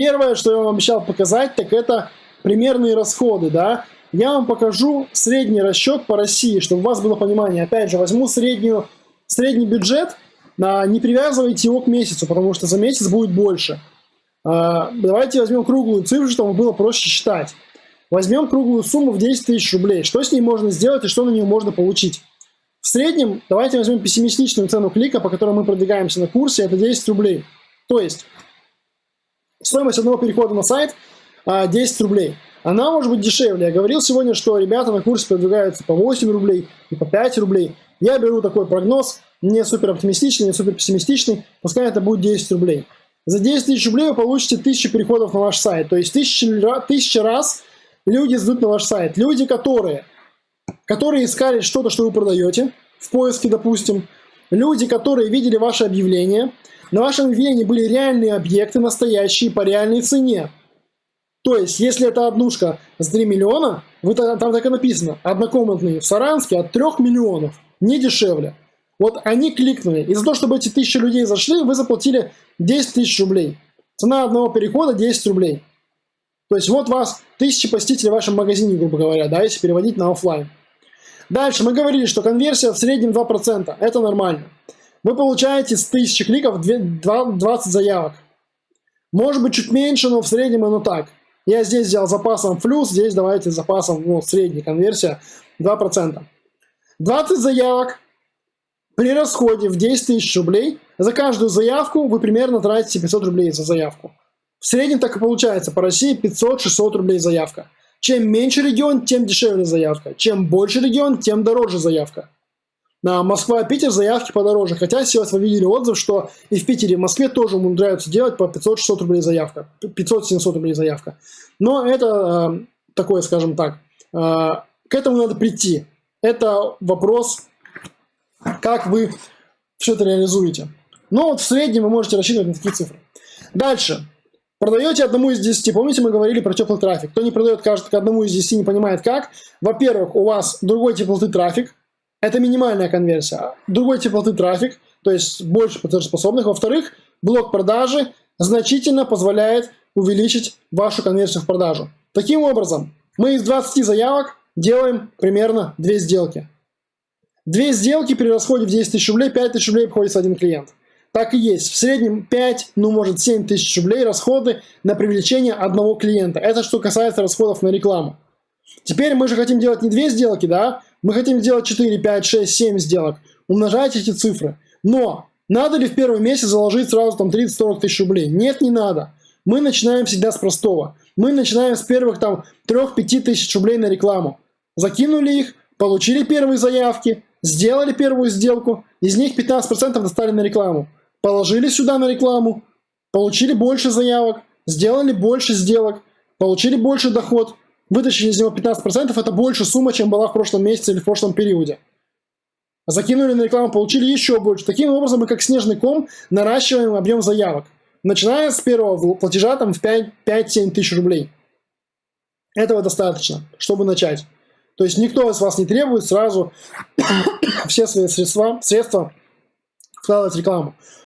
Первое, что я вам обещал показать, так это примерные расходы, да. Я вам покажу средний расчет по России, чтобы у вас было понимание. Опять же, возьму среднюю, средний бюджет, не привязывайте его к месяцу, потому что за месяц будет больше. А, давайте возьмем круглую цифру, чтобы было проще считать. Возьмем круглую сумму в 10 тысяч рублей. Что с ней можно сделать и что на нее можно получить? В среднем, давайте возьмем пессимистичную цену клика, по которой мы продвигаемся на курсе, это 10 рублей. То есть, стоимость одного перехода на сайт 10 а, рублей. Она может быть дешевле. Я говорил сегодня, что ребята на курсе продвигаются по 8 рублей и по 5 рублей. Я беру такой прогноз, не супер оптимистичный, не супер пессимистичный, пускай это будет 10 рублей. За 10 тысяч рублей вы получите 1000 переходов на ваш сайт. То есть 1000, 1000 раз люди зайдут на ваш сайт. Люди, которые, которые искали что-то, что вы продаете, в поиске, допустим. Люди, которые видели ваше объявление. На вашем объявлении были реальные объекты, настоящие, по реальной цене. То есть, если это однушка за 3 миллиона, вы, там так и написано, однокомнатные в Саранске от 3 миллионов, не дешевле. Вот они кликнули. Из-за того, чтобы эти тысячи людей зашли, вы заплатили 10 тысяч рублей. Цена одного перехода 10 рублей. То есть вот вас тысячи посетителей в вашем магазине, грубо говоря, да, если переводить на офлайн. Дальше мы говорили, что конверсия в среднем 2%. Это нормально. Вы получаете с 1000 кликов 20 заявок. Может быть чуть меньше, но в среднем оно так. Я здесь взял запасом плюс, здесь давайте запасом ну, средняя конверсия 2%. 20 заявок при расходе в 10 тысяч рублей. За каждую заявку вы примерно тратите 500 рублей за заявку. В среднем так и получается по России 500-600 рублей заявка. Чем меньше регион, тем дешевле заявка. Чем больше регион, тем дороже заявка. На Москва, Питер заявки подороже. Хотя сейчас вы видели отзыв, что и в Питере, и в Москве тоже умудряются делать по 500-600 рублей заявка. 500-700 рублей заявка. Но это э, такое, скажем так, э, к этому надо прийти. Это вопрос, как вы все это реализуете. Но вот в среднем вы можете рассчитывать на такие цифры. Дальше. Продаете одному из 10. Помните, мы говорили про теплый трафик. Кто не продает, кажется, к одному из 10 не понимает как. Во-первых, у вас другой теплоты трафик. Это минимальная конверсия. Другой теплоты трафик, то есть больше платежеспособных. Во-вторых, блок продажи значительно позволяет увеличить вашу конверсию в продажу. Таким образом, мы из 20 заявок делаем примерно 2 сделки. Две сделки при расходе в 10 тысяч рублей, 5 тысяч рублей обходится один клиент. Так и есть. В среднем 5, ну может 7 тысяч рублей расходы на привлечение одного клиента. Это что касается расходов на рекламу. Теперь мы же хотим делать не две сделки, да? Мы хотим сделать 4, 5, 6, 7 сделок. Умножайте эти цифры. Но надо ли в первый месяц заложить сразу там 30-40 тысяч рублей? Нет, не надо. Мы начинаем всегда с простого. Мы начинаем с первых там 3-5 тысяч рублей на рекламу. Закинули их, получили первые заявки, сделали первую сделку, из них 15% достали на рекламу. Положили сюда на рекламу, получили больше заявок, сделали больше сделок, получили больше доход, вытащили из него 15%, это больше сумма, чем была в прошлом месяце или в прошлом периоде. Закинули на рекламу, получили еще больше. Таким образом мы как снежный ком наращиваем объем заявок. Начиная с первого платежа там, в 5-7 тысяч рублей. Этого достаточно, чтобы начать. То есть никто из вас не требует сразу все свои средства, средства вкладывать в рекламу.